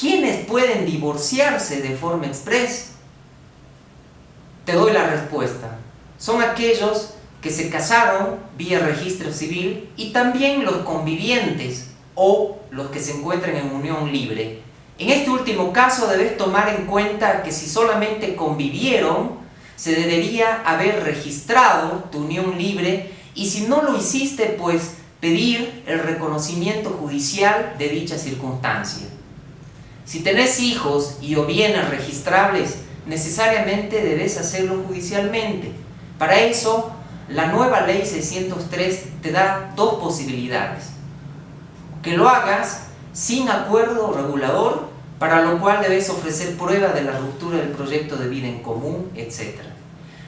¿Quiénes pueden divorciarse de forma express? Te doy la respuesta. Son aquellos que se casaron vía registro civil y también los convivientes o los que se encuentran en unión libre. En este último caso debes tomar en cuenta que si solamente convivieron, se debería haber registrado tu unión libre y si no lo hiciste, pues pedir el reconocimiento judicial de dicha circunstancia. Si tenés hijos y o bienes registrables, necesariamente debes hacerlo judicialmente. Para eso, la nueva ley 603 te da dos posibilidades. Que lo hagas sin acuerdo regulador, para lo cual debes ofrecer prueba de la ruptura del proyecto de vida en común, etc.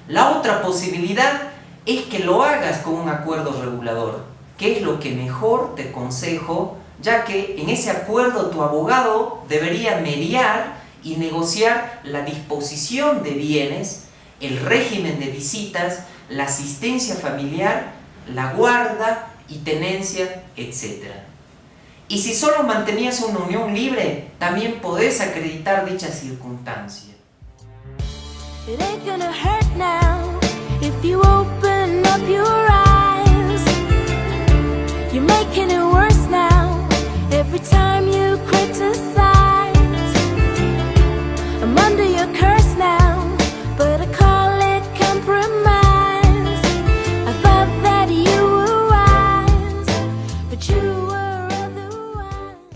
La otra posibilidad es que lo hagas con un acuerdo regulador, que es lo que mejor te aconsejo, ya que en ese acuerdo tu abogado debería mediar y negociar la disposición de bienes, el régimen de visitas, la asistencia familiar, la guarda y tenencia, etc. Y si solo mantenías una unión libre, también podés acreditar dicha circunstancia.